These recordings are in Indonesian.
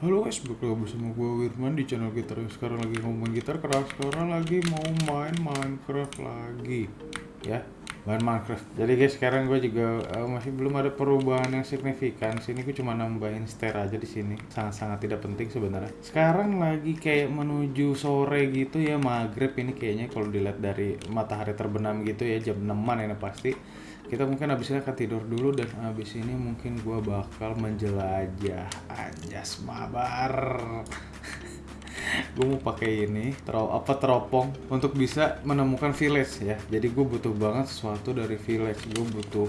Halo guys, balik lagi bersama gue Wirman di channel gitar Sekarang lagi ngomongin gitar keras Sekarang lagi mau main Minecraft lagi. Ya, main Minecraft. Jadi guys, sekarang gue juga uh, masih belum ada perubahan yang signifikan. Sini gue cuma nambahin stair aja di sini. Sangat-sangat tidak penting sebenarnya. Sekarang lagi kayak menuju sore gitu ya Maghrib. Ini kayaknya kalau dilihat dari matahari terbenam gitu ya Jam 6an ini pasti kita mungkin habis ini akan tidur dulu dan habis ini mungkin gua bakal menjelajah anjas mabar. Gue mau pakai ini terop apa teropong untuk bisa menemukan village ya. Jadi gue butuh banget sesuatu dari village. Gue butuh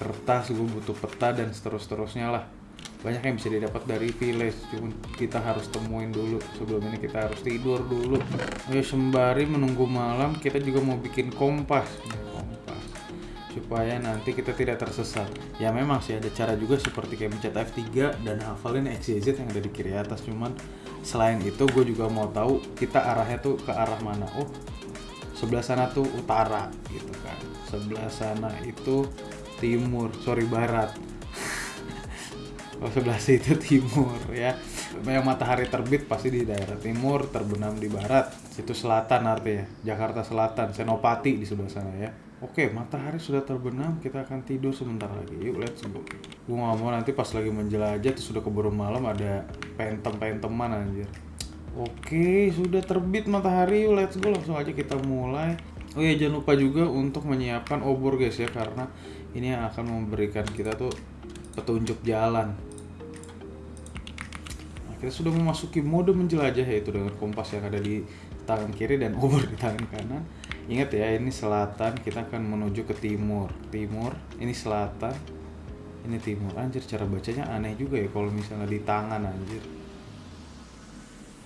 kertas gue butuh peta dan seterus terusnya lah. Banyak yang bisa didapat dari village cuma kita harus temuin dulu. Sebelum ini kita harus tidur dulu. Ya sembari menunggu malam kita juga mau bikin kompas supaya nanti kita tidak tersesat. Ya memang sih ada cara juga seperti kayak mencet F3 dan hafalin XYZ yang ada di kiri atas. Cuman selain itu gue juga mau tahu kita arahnya tuh ke arah mana. Oh, sebelah sana tuh utara gitu kan. Sebelah sana itu timur, sorry barat. oh sebelah situ timur ya. Yang matahari terbit pasti di daerah timur, terbenam di barat. Situ selatan artinya. Jakarta Selatan, Senopati di sebelah sana ya. Oke, matahari sudah terbenam, kita akan tidur sebentar lagi. Yuk, let's go. Gue gak mau nanti pas lagi menjelajah, tuh sudah keburu malam ada pentem-penteman anjir. Oke, sudah terbit matahari, yuk let's go. Langsung aja kita mulai. Oh ya, jangan lupa juga untuk menyiapkan obor guys ya, karena ini yang akan memberikan kita tuh petunjuk jalan. Nah, kita sudah memasuki mode menjelajah yaitu dengan kompas yang ada di tangan kiri dan obor di tangan kanan Ingat ya, ini selatan, kita akan menuju ke timur. Timur, ini selatan, ini timur. Anjir, cara bacanya aneh juga ya kalau misalnya di tangan anjir.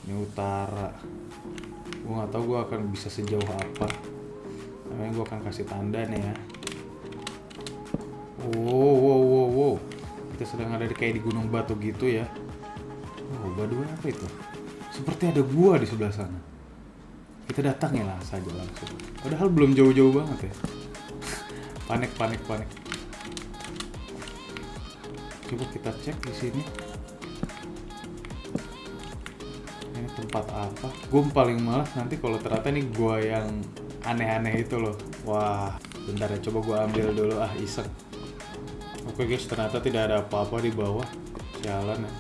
Ini utara. Gue nggak tahu gue akan bisa sejauh apa. Namanya gue akan kasih tanda nih ya. Wow, wow, wow, wow. Kita sedang ada di kayak di gunung batu gitu ya. Oh, badu apa itu? Seperti ada gua di sebelah sana kita datang ya lah saja langsung padahal belum jauh-jauh banget ya. Panik panik panik. Coba kita cek di sini. Ini tempat apa? Gue paling malas nanti kalau ternyata ini gua yang aneh-aneh itu loh. Wah bentar ya coba gue ambil dulu. Ah iseng. Oke guys ternyata tidak ada apa-apa di bawah jalan ya.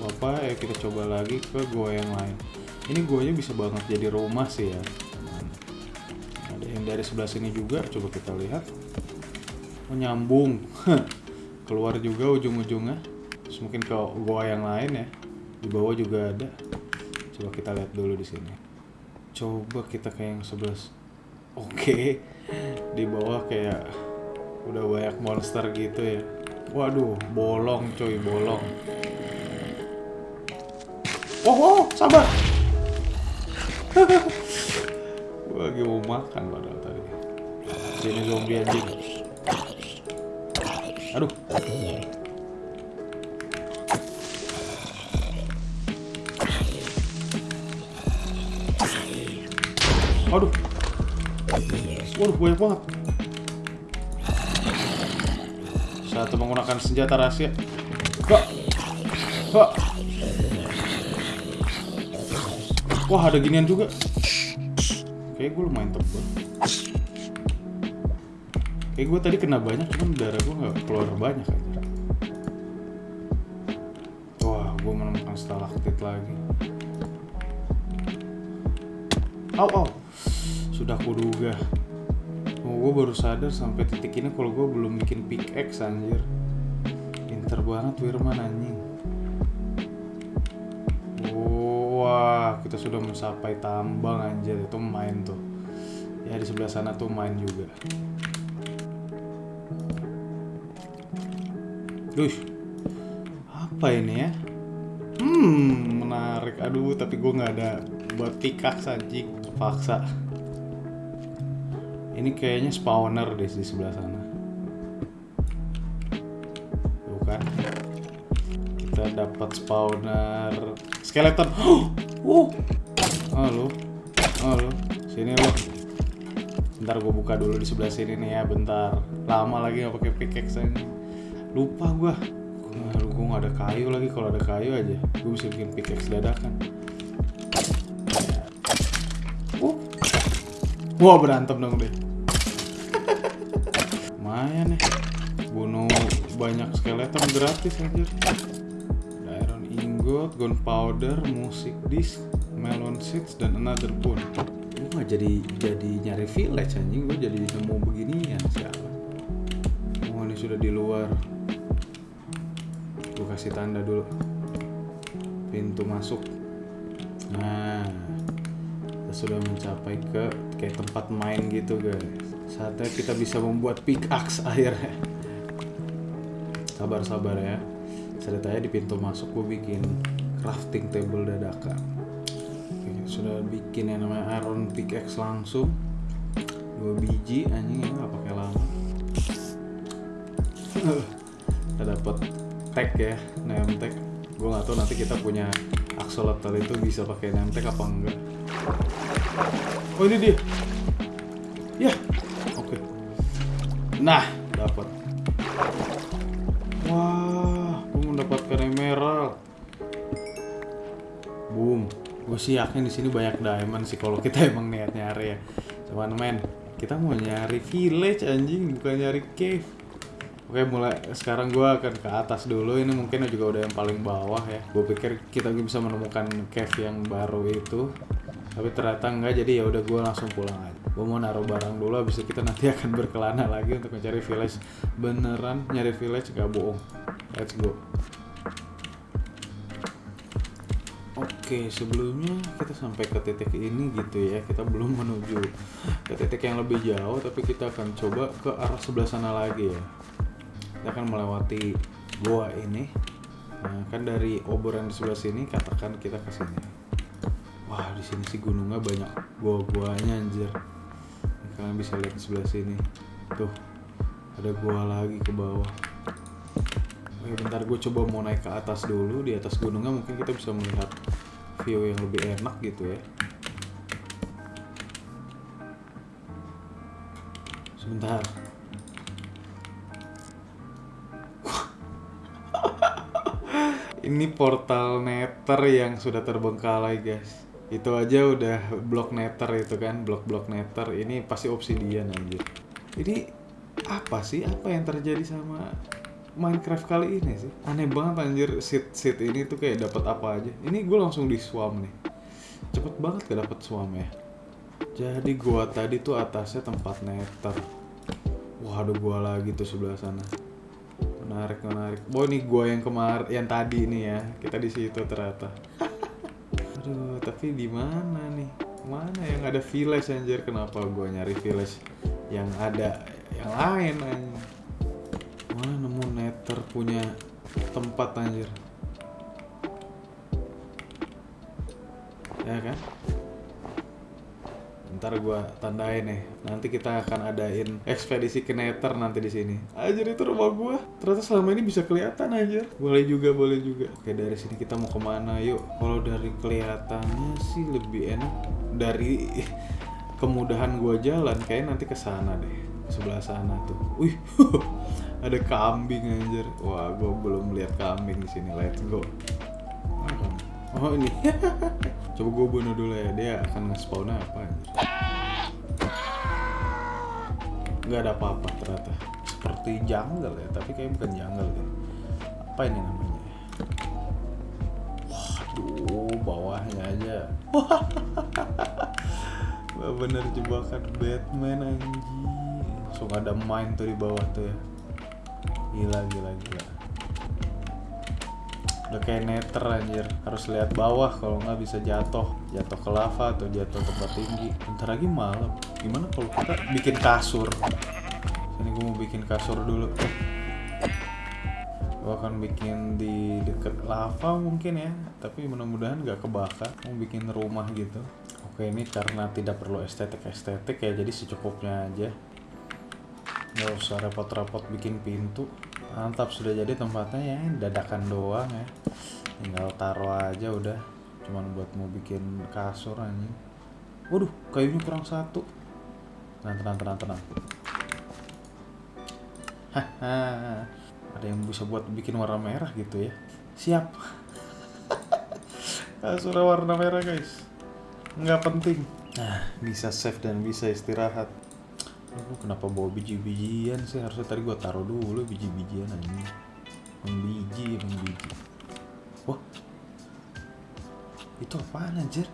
Apa-apa ya kita coba lagi ke gua yang lain ini guanya bisa banget jadi rumah sih ya ada yang dari sebelah sini juga coba kita lihat. Menyambung oh, keluar juga ujung-ujungnya. Mungkin ke gua yang lain ya. Di bawah juga ada. Coba kita lihat dulu di sini. Coba kita ke yang sebelah oke. Okay. di bawah kayak udah banyak monster gitu ya. Waduh bolong coy bolong. Oh, oh sabar gue lagi mau makan padahal tadi. Sini zombie anjing. Aduh. Aduh. Waduh banyak banget. Satu menggunakan senjata rahasia. Wah. Wah. Wah ada ginian juga. Kayak gue lumayan tebal. Kayak gue tadi kena banyak, cuman darah gue nggak keluar banyak aja. Wah, gue menemukan stalaktit lagi. Au, au. Sudah kuduga. Oh, gue baru sadar sampai titik ini kalau gue belum bikin pickaxe anjir. Pinter banget Wirman anjing. Wah, kita sudah mencapai tambang anjir itu main tuh. Ya di sebelah sana tuh main juga. Duh, apa ini ya? Hmm, menarik. Aduh, tapi gue nggak ada buat pikak anjing. Paksa. Ini kayaknya spawner deh di sebelah sana. Bukan? Kita dapat spawner skeleton. Oh, halo, halo, sini lo. Bentar gue buka dulu di sebelah sini nih ya, bentar. Lama lagi nggak pakai pickaxe ini. Lupa. Aduh, gue gak ada kayu lagi. Kalau ada kayu aja, gue bisa bikin pickaxe dadakan. Uh. Wah berantem dong deh. Lumayan nih. Bunuh banyak skeleton gratis anjir. Ingot, gunpowder, music disc, melon seeds, dan another bone. Gue gak jadi jadi nyari village anjing. Gue jadi nemu beginian sialan. Oh ini sudah di luar. Gue kasih tanda dulu. Pintu masuk. Nah, kita sudah mencapai ke kayak tempat main gitu guys. Saatnya kita bisa membuat pickaxe akhirnya. Sabar-sabar ya. Ceritanya di pintu masuk gue bikin crafting table dadakan. Oke, sudah bikin yang namanya iron pickaxe langsung. Dua biji anjing ya nggak pakai lama. kita dapat tag ya name tag gue nggak tahu nanti kita punya axolotl itu bisa pakai name tag apa enggak oh ini dia ya oke nah dapat gue mendapatkan emerald boom. Gue sih yakin di sini banyak diamond sih kalau kita emang niat nyari ya. Cuman men kita mau nyari village anjing bukan nyari cave. Oke mulai. Sekarang gue akan ke atas dulu. Ini mungkin juga udah yang paling bawah ya. Gue pikir kita bisa menemukan cave yang baru itu. Tapi ternyata enggak. Jadi ya udah gue langsung pulang aja. Gue mau naruh barang dulu. Habis itu kita nanti akan berkelana lagi untuk mencari village. Beneran nyari village gak bohong let's go Oke, sebelumnya kita sampai ke titik ini gitu ya. Kita belum menuju ke titik yang lebih jauh, tapi kita akan coba ke arah sebelah sana lagi ya. Kita akan melewati goa ini. Nah, kan dari obor yang di sebelah sini, katakan kita ke sini. Wah, di sini sih gunungnya banyak gua-guanya anjir. Kalian bisa lihat di sebelah sini. Tuh, ada gua lagi ke bawah. Oke, bentar gue coba mau naik ke atas dulu. Di atas gunungnya mungkin kita bisa melihat view yang lebih enak gitu ya. Sebentar. Ini portal nether yang sudah terbengkalai guys. Itu aja udah blok nether itu kan, blok-blok nether. Ini pasti obsidian anjir. Ini apa sih? Apa yang terjadi sama Minecraft kali ini sih. Aneh banget anjir. Seed seed ini tuh kayak dapat apa aja. Ini gue langsung di swam nih. Cepet banget gak dapet swam ya? Jadi gua tadi tuh atasnya tempat nether wah ada gua lagi tuh sebelah sana. Menarik menarik. Oh ini gua yang kemar yang tadi nih ya. Kita di situ ternyata. Aduh tapi di mana nih? Mana yang ada village anjir? Kenapa gua nyari village yang ada yang lain anjir nether punya tempat anjir. Ya kan? Ntar gua tandain nih. Nanti kita akan adain ekspedisi ke nether nanti di sini. Anjir itu rumah gua. Ternyata selama ini bisa kelihatan anjir. Boleh juga, boleh juga. Oke, dari sini kita mau ke mana yuk? Kalau dari kelihatannya sih lebih enak dari kemudahan gua jalan kayak nanti ke sana deh. Sebelah sana tuh. Wih. ada kambing anjir. Wah gue belum lihat kambing di sini. Let's go. Oh ini. Coba gue bunuh dulu ya. Dia akan nge-spawn apa anjir? Nggak ada apa-apa ternyata. Seperti jungle ya tapi kayak bukan jungle deh apa ini namanya? Waduh bawahnya aja. Wah bener jebakan Batman anjing langsung ada mine tuh di bawah tuh ya gila gila gila. Udah kayak netter anjir. Harus lihat bawah kalau nggak bisa jatuh. Jatuh ke lava atau jatuh tempat tinggi. Bentar lagi malam. Gimana kalau kita bikin kasur? Ini gue mau bikin kasur dulu. Gue akan bikin di deket lava mungkin ya. Tapi mudah-mudahan nggak kebakar. Mau bikin rumah gitu. Oke ini karena tidak perlu estetik-estetik ya. Jadi secukupnya aja. Nggak usah repot-repot bikin pintu mantap sudah jadi tempatnya ya dadakan doang ya. Tinggal taruh aja udah cuman buat mau bikin kasur anjing. Waduh kayunya kurang satu. Tenang tenang tenang tenang. Haha ada yang bisa buat bikin warna merah gitu ya? Siap. Kasurnya warna merah guys. Nggak penting. Nah bisa save dan bisa istirahat Kenapa bawa biji-bijian sih? Harusnya tadi gua taruh dulu biji-bijian aja emang biji emang biji. Wah. Itu apaan anjir?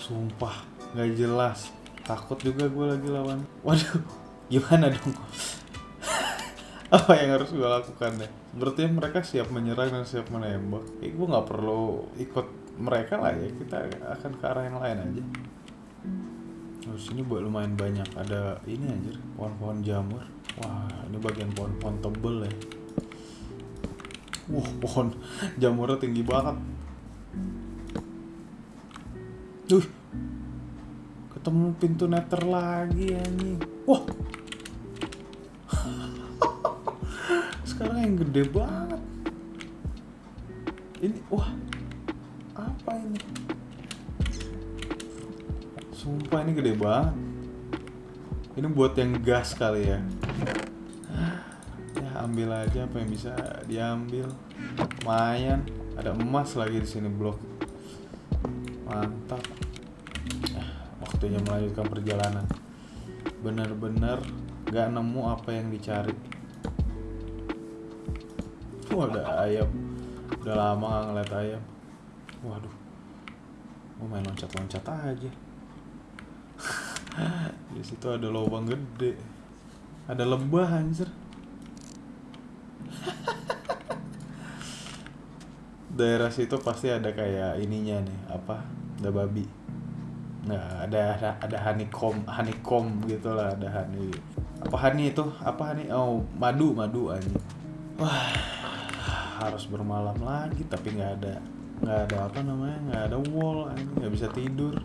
Sumpah nggak jelas. Takut juga gue lagi lawan. Waduh gimana dong? Apa yang harus gue lakukan deh berarti mereka siap menyerang dan siap menembak. Eh, gue nggak perlu ikut mereka lah ya. Kita akan ke arah yang lain aja terus ini buat lumayan banyak ada ini anjir pohon-pohon jamur wah ini bagian pohon-pohon tebel ya wah pohon jamurnya tinggi banget Duh, ketemu pintu nether lagi anjing. Wah. Sekarang yang gede banget. Ini wah. Apa ini? Sumpah ini gede banget. Ini buat yang gas kali ya. Ya ambil aja apa yang bisa diambil. Lumayan. Ada emas lagi di sini blok. Mantap waktunya melanjutkan perjalanan bener-bener gak nemu apa yang dicari Wah, ada ayam udah lama gak ngeliat ayam waduh mau main loncat-loncat aja di situ ada lubang gede ada lembah anjir daerah situ pasti ada kayak ininya nih apa ada babi Nah, ada ada, honeycomb, honeycomb gitu lah, ada honey. Apa honey itu? Apa honey? Oh, madu, madu aja. Wah, harus bermalam lagi tapi nggak ada nggak ada apa namanya nggak ada wall nggak bisa tidur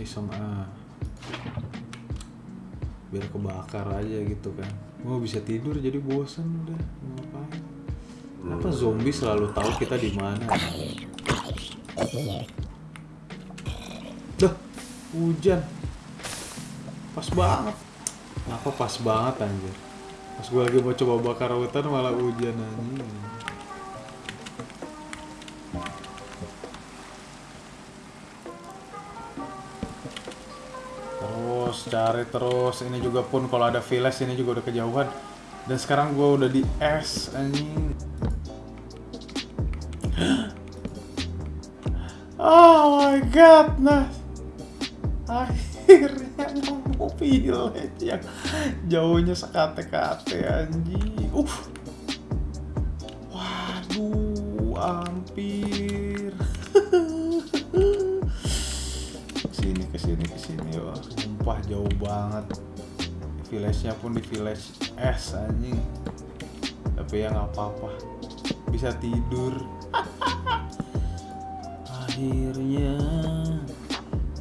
iseng ah biar kebakar aja gitu kan. Mau bisa tidur jadi bosen udah ngapain? Kenapa zombie selalu tahu kita di mana? Dah hujan. Pas banget. Kenapa pas banget anjir? Pas gue lagi mau coba bakar hutan malah hujan anjir terus cari terus ini juga pun kalau ada village ini juga udah kejauhan. Dan sekarang gue udah di es anjing. Oh my god nah akhirnya nemu village yang jauhnya sekate-kate anjing. Uh waduh hampir sumpah jauh banget. Village-nya pun di village es anjing. Tapi ya nggak apa-apa. Bisa tidur. Akhirnya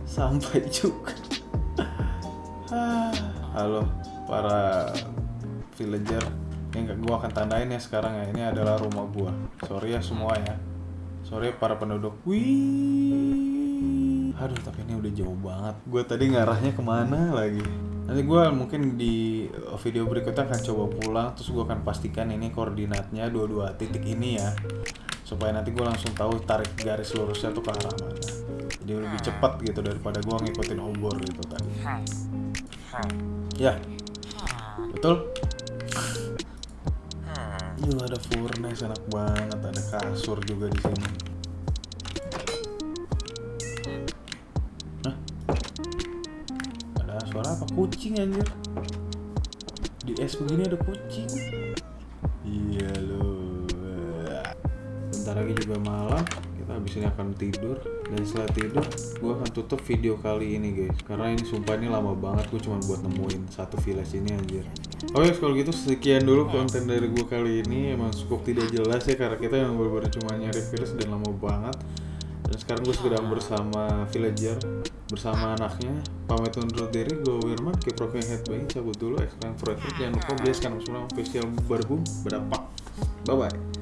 sampai juga. Halo para villager. Yang gua akan tandain ya sekarang ya. Ini adalah rumah gua. Sorry ya semua ya. Sorry para penduduk. Wih aduh tapi ini udah jauh banget. Gue tadi ngarahnya ke mana lagi? Nanti gue mungkin di video berikutnya akan coba pulang terus gue akan pastikan ini koordinatnya dua-dua titik ini ya. Supaya nanti gue langsung tahu tarik garis lurusnya tuh ke arah mana. Jadi lebih cepat gitu daripada gue ngikutin obor gitu tadi ya. Betul? Iya ada furnace enak banget. Ada kasur juga di sini kucing anjir. Di es begini ada kucing. Iya lo bentar lagi juga malam. Kita habis ini akan tidur. Dan setelah tidur gue akan tutup video kali ini guys. Karena ini sumpah ini lama banget gue cuma buat nemuin satu village ini anjir. Oke kalau gitu sekian dulu konten dari gue kali ini. Emang cukup tidak jelas ya karena kita yang baru-baru cuma nyari village dan lama banget. Dan sekarang gue sedang bersama villager bersama anaknya pamit undur diri gue Wirman ke profil headbang cabut dulu explain forever jangan lupa beli sekarang official berbum berapa? Bye bye